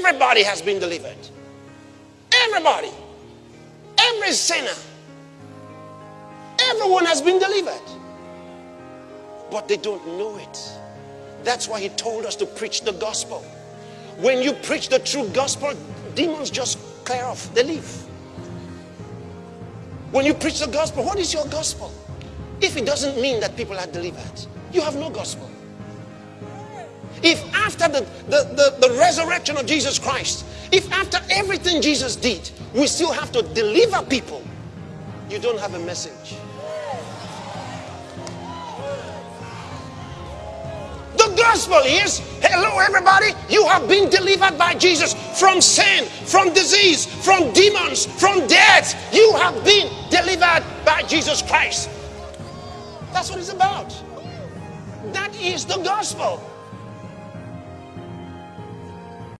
Everybody has been delivered. Everybody. Every sinner. Everyone has been delivered. But they don't know it. That's why he told us to preach the gospel. When you preach the true gospel, demons just clear off, they leave. When you preach the gospel, what is your gospel? If it doesn't mean that people are delivered, you have no gospel. If after the, the, the, the, resurrection of Jesus Christ, if after everything Jesus did, we still have to deliver people, you don't have a message. The gospel is hello, everybody. You have been delivered by Jesus from sin, from disease, from demons, from death. You have been delivered by Jesus Christ. That's what it's about. That is the gospel.